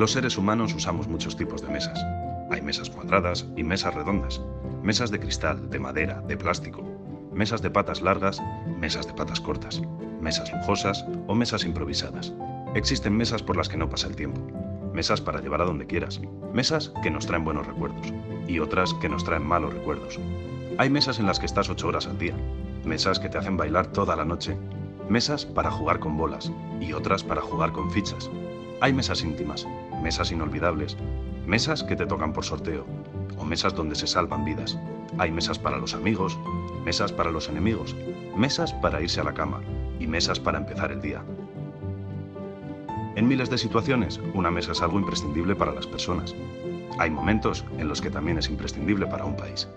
Los seres humanos usamos muchos tipos de mesas. Hay mesas cuadradas y mesas redondas, mesas de cristal, de madera, de plástico, mesas de patas largas, mesas de patas cortas, mesas lujosas o mesas improvisadas. Existen mesas por las que no pasa el tiempo, mesas para llevar a donde quieras, mesas que nos traen buenos recuerdos y otras que nos traen malos recuerdos. Hay mesas en las que estás ocho horas al día, mesas que te hacen bailar toda la noche, mesas para jugar con bolas y otras para jugar con fichas. Hay mesas íntimas, mesas inolvidables, mesas que te tocan por sorteo o mesas donde se salvan vidas. Hay mesas para los amigos, mesas para los enemigos, mesas para irse a la cama y mesas para empezar el día. En miles de situaciones, una mesa es algo imprescindible para las personas. Hay momentos en los que también es imprescindible para un país.